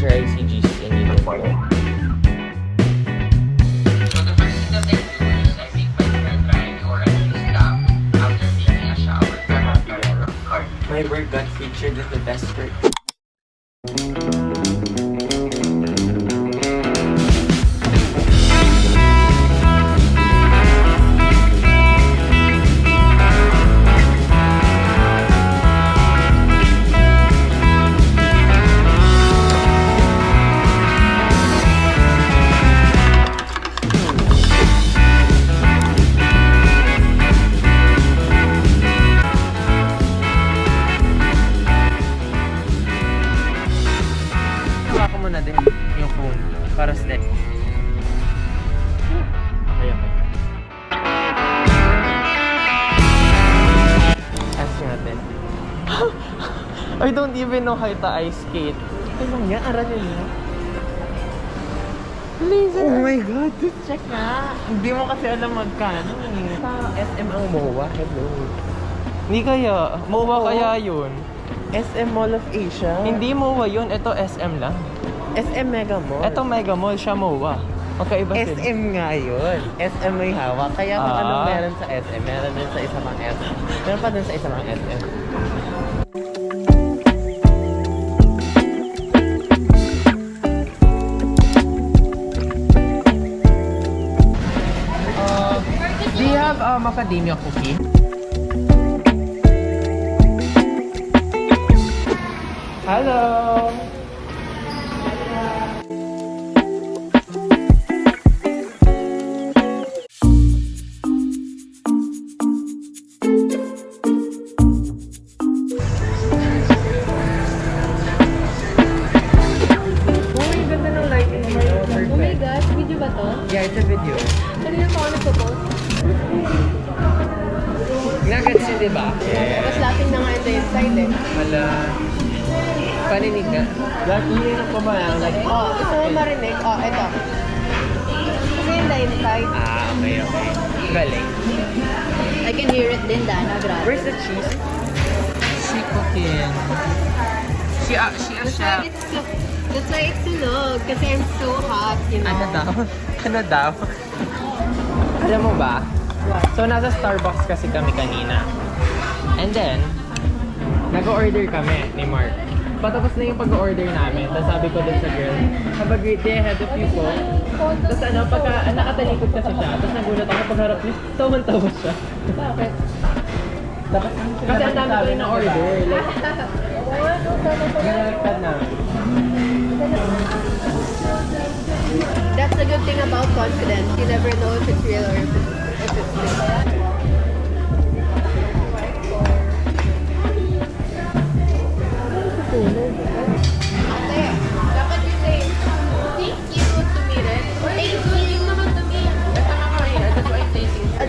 Sir ICGC in uniform. I don't even know how to ice skate. Ano nga? Aralin mo? Laser. Oh my God! Check nga! Hindi mo kasi alam magkano eh. Sa SM ang MOA. Hello. Hindi kaya. MOA Oo. kaya yun. SM Mall of Asia. Hindi MOA yun. Ito SM lang. SM Mega Mall. Ito Mega Mall, siya MOA. Magkaiba sila. SM nga yun. SM may hawak. Kaya kung Ah. anong meron sa SM, meron din sa isa pang SM. Meron pa din sa isa pang SM. Uh, macadamia cookie? Hello! Galing. I can hear it din, Dana. Grabe. Where's the cheese? she cooking. She, uh, she a That's why it's so, that's why it's sunog. Kasi I'm so hot, you know. Ano daw? Ano daw? Alam mo ba? So, nasa Starbucks kasi kami kanina. And then, nag-order kami ni Mark. Patapos na yung pag-order namin. Tapos sabi ko dun sa girl, have a great day ahead of you po. Tapos ano, pagka, nakatalikod kasi siya. Tapos nagulat ako pagharap niya, tawan-tawa siya. Bakit? Tapos, kasi ang dami ko rin na-order. Like, nalaligtad namin. That's the good thing about confidence. You never know if it's real or if it's, if it's fake.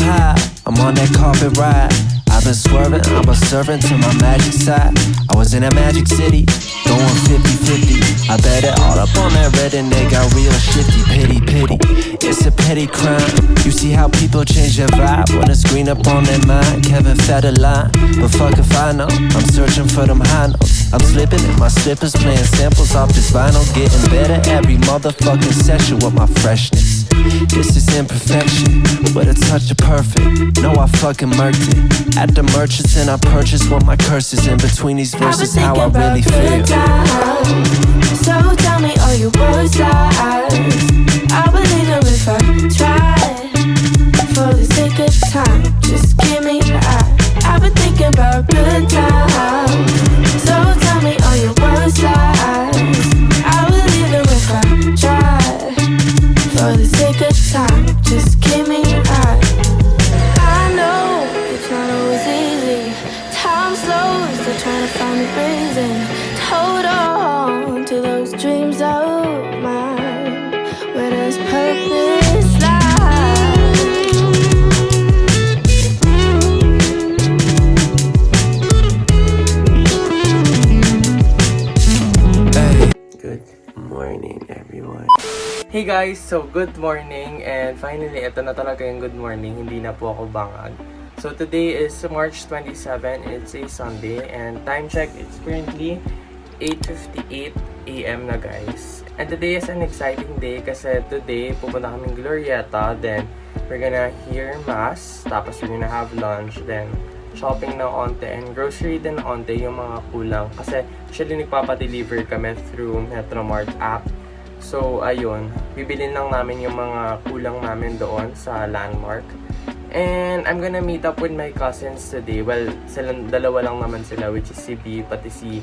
high. I'm on that carpet ride. I've been swerving, I'm a servant to my magic side. I was in that magic city, going 50 50. I bet it all up on that red and they got real shifty. Pity, pity. It's a petty crime. You see how people change their vibe when a screen up on their mind. Kevin fed a line, but fuck if I know. I'm searching for them high notes. I'm slipping in my slippers, playing samples off this vinyl. Getting better every motherfucking session with my freshness. This is imperfection, but a touch of perfect. No, I fucking murked it. At the merchants, and I purchased what my curses in between these verses. thinking How I really feel. times. So tell me, are you both sides? I believe them if I try. For the sake of time, just give me the eye. I've been thinking about good times. So tell me, morning, everyone. Hey guys! So, good morning and finally, ito na talaga yung good morning. Hindi na po ako bangag. So, today is March 27. It's a Sunday and time check, it's currently 8.58 a.m. na guys. And today is an exciting day kasi today pupunta kaming Glorieta. Then, we're gonna hear mass. Tapos, we're gonna have lunch. Then, shopping na onte and grocery din onte yung mga kulang. Kasi, actually, nagpapadeliver kami through Metromart app. So, ayun. Bibilin lang namin yung mga kulang namin doon sa landmark. And I'm gonna meet up with my cousins today. Well, silang dalawa lang naman sila, which is si B, pati si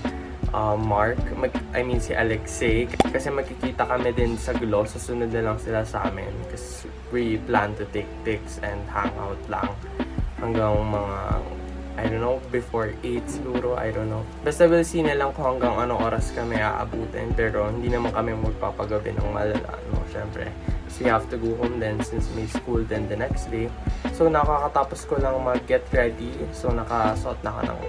uh, Mark. Mag, I mean, si Alexei. Kasi magkikita kami din sa Glo. Susunod na lang sila sa amin. Kasi we plan to take pics and hang out lang. Hanggang mga, I don't know, before 8 siguro. I don't know. Basta we'll see na lang kung hanggang anong oras kami aabutin. Pero hindi naman kami magpapagabi ng malala. No? Siyempre, we have to go home then since may school then the next day. So, nakakatapos ko lang mag-get ready. So, nakasuot na ako ng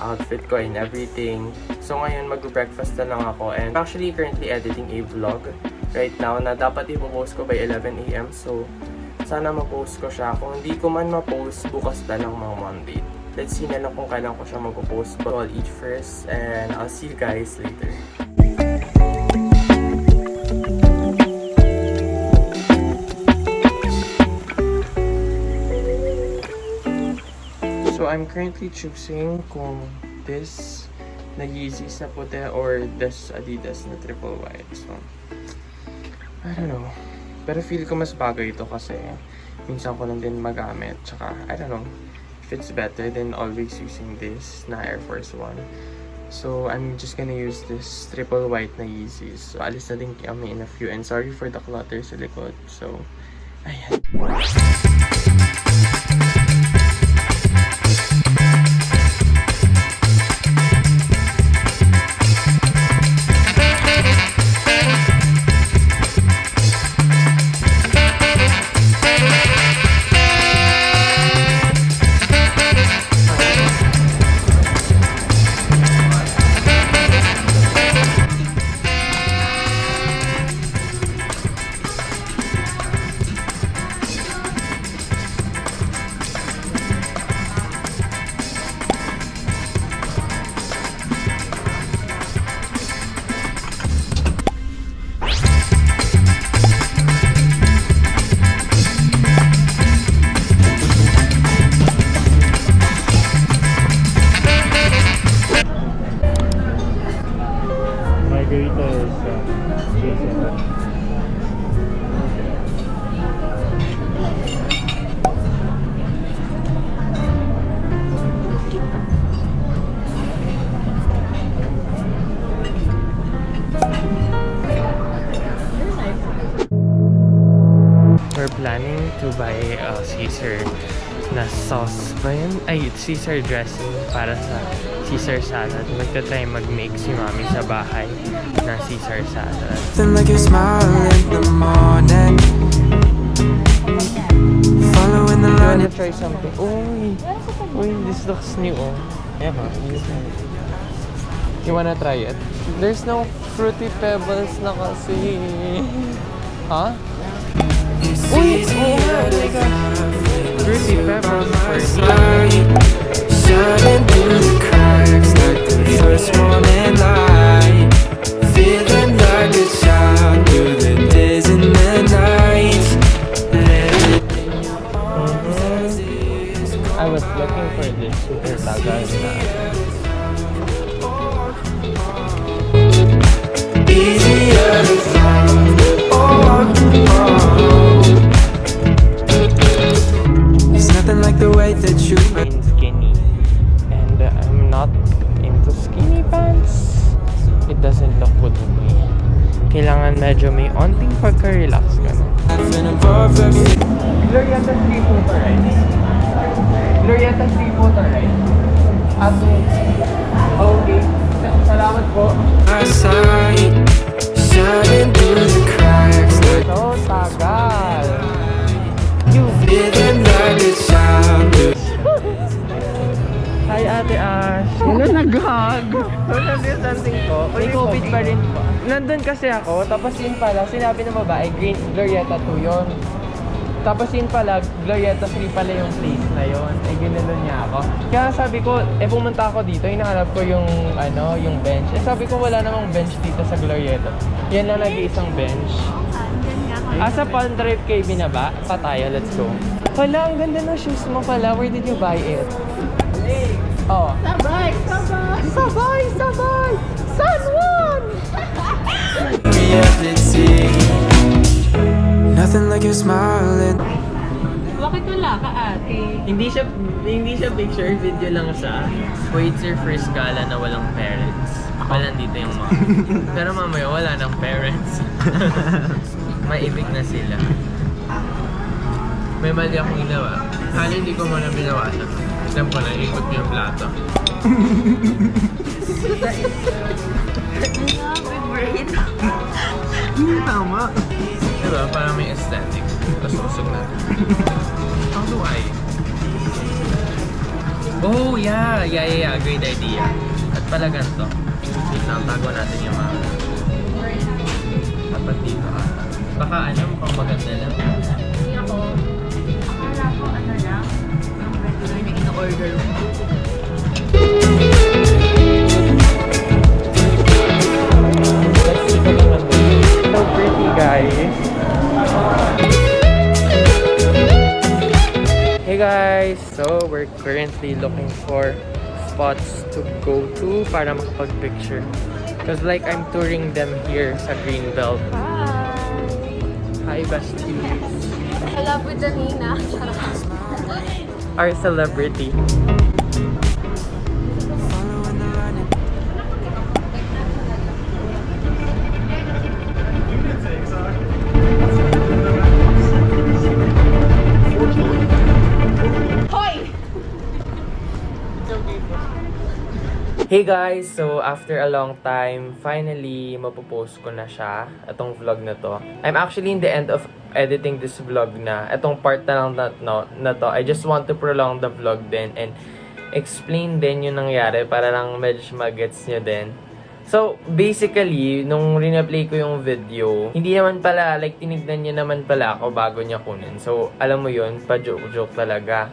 outfit ko and everything. So, ngayon mag-breakfast na lang ako. And actually, currently editing a vlog right now na dapat ipopost ko by 11 a.m. So, sana ma-post ko siya. Kung hindi ko man ma-post, bukas na lang mga Monday. Let's see na lang kung kailan ko siya mag-post. But I'll eat first and I'll see you guys later. So I'm currently choosing kung this na Yeezys na puti or this Adidas na triple white. So, I don't know. Pero feel ko mas bagay ito kasi minsan ko lang din magamit. Tsaka, I don't know. If it's better than always using this na Air Force One. So, I'm just gonna use this triple white na Yeezys. So, alis na din kami in a few. And sorry for the clutter sa likod. So, ayan. Uh, Jason. Caesar dressing para sa Caesar salad. Magta-try mag-make si mami sa bahay na Caesar salad. Nothing like your smile in the morning. Following the You line wanna try something? Uy! Uy, this looks new oh. Yeah, ha? You wanna try it? There's no fruity pebbles na kasi. Huh? Uy! Oh my gosh! Fruity pebbles first. Shining through Kailangan medyo may onting pagka-relax ka na. Nothing above everything. Glorieta Seafood Rice. Glorieta Seafood Rice. Ato. Salamat po. My sight shining through the cracks. So, tagal. Feeling like a child. Hi, Ate Ash. Ano nag-hug? Social distancing ko. May COVID pa rin po. Nandun kasi ako, tapos yun pala, sinabi ng babae, Green Glorieta 2 yun. Tapos yun pala, Glorieta 3 pala yung place na yun. Ay, ginulon niya ako. Kaya sabi ko, eh pumunta ako dito, hinahanap ko yung, ano, yung bench. Eh sabi ko, wala namang bench dito sa Glorieta. Yan lang nag-iisang bench. Asa Palm Drive kayo binaba? Pa tayo, let's go. Hala, ang ganda ng shoes mo pala. Where did you buy it? Oh. Sabay! Sabay! Sabay! Sabay! San Juan! Nothing like your smiling. Bakit wala ka, ate? Hindi siya hindi siya picture video lang siya. Wait your first gala na walang parents. Wala dito yung mom. Pero mamaya wala ng parents. Maibig na sila. May mali akong ginawa. Hala hindi ko muna binawasan. Alam ko na, ikot yung plato. Tama. Diba? Parang may aesthetic. Tapos usog na. How do I? Oh, yeah. Yeah, yeah, yeah. Great idea. At pala ganito. Wait lang, tago natin yung mga... Dapat dito ata. Baka ano, mukhang maganda lang. Hindi ako. Hey guys! So, we're currently looking for spots to go to para makapag-picture. Because like, I'm touring them here sa Greenbelt. Hi, besties! I love with the Nina. Our celebrity. Hey guys! So, after a long time, finally, mapopost ko na siya, itong vlog na to. I'm actually in the end of editing this vlog na. Itong part na lang na, no, na to. I just want to prolong the vlog din and explain din yung nangyari para lang medyo magets nyo din. So, basically, nung rina-play ko yung video, hindi naman pala, like, tinignan niya naman pala ako bago niya kunin. So, alam mo yun, pa-joke-joke talaga.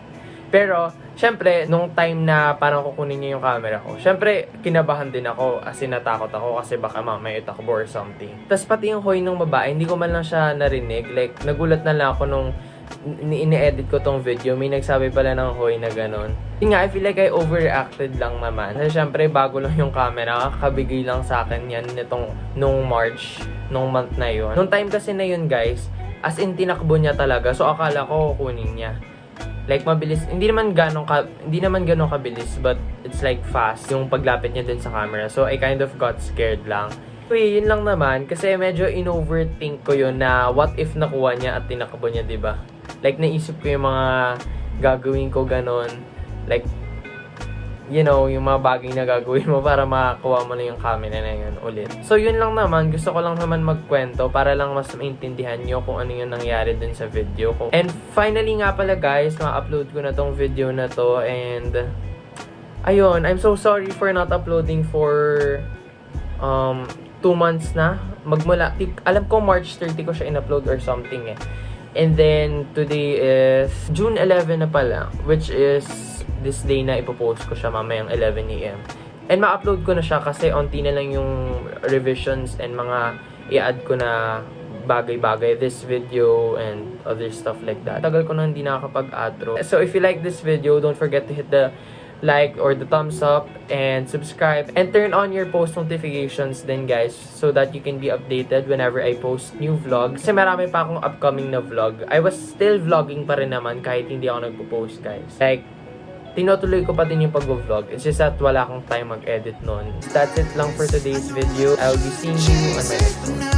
Pero, syempre, nung time na parang kukunin niya yung camera ko, syempre, kinabahan din ako as in natakot ako kasi baka mamaya itakbo or something. Tapos pati yung hoy ng babae, hindi ko man lang siya narinig. Like, nagulat na lang ako nung ni- ini-edit ko tong video, may nagsabi pala ng hoy na ganun. Yun nga, I feel like I overreacted lang naman. Kasi syempre, bago lang yung camera, kabigay lang sa akin yan nitong nung March, nung month na yun. Nung time kasi na yun, guys, as in tinakbo niya talaga. So, akala ko kukunin niya. Like, mabilis. Hindi naman ganong ka, hindi naman ganong kabilis, but it's like fast yung paglapit niya dun sa camera. So, I kind of got scared lang. Anyway, yun lang naman. Kasi medyo in-overthink ko yun na what if nakuha niya at tinakbo niya, 'di ba Like, naisip ko yung mga gagawin ko ganon. Like, you know, yung mga bagay na gagawin mo para makakuha mo na yung camera na yun ulit. So, yun lang naman. Gusto ko lang naman magkwento para lang mas maintindihan nyo kung ano yung nangyari dun sa video ko. And finally nga pala guys, ma-upload ko na tong video na to and ayun, I'm so sorry for not uploading for um, two months na. Magmula, alam ko March 30 ko siya in-upload or something eh. And then, today is June 11 na pala, which is this day na ipopost ko siya mamayang 11 a.m. And ma-upload ko na siya kasi onti na lang yung revisions and mga i-add ko na bagay-bagay, this video and other stuff like that. Tagal ko na hindi nakakapag-outro. So if you like this video, don't forget to hit the like or the thumbs up and subscribe and turn on your post notifications then guys so that you can be updated whenever I post new vlogs. Kasi marami pa akong upcoming na vlog. I was still vlogging pa rin naman kahit hindi ako nagpo-post guys. Like, tinutuloy ko pa din yung pag-vlog. It's just that wala akong time mag-edit nun. That's it lang for today's video. I'll be seeing you on my next one.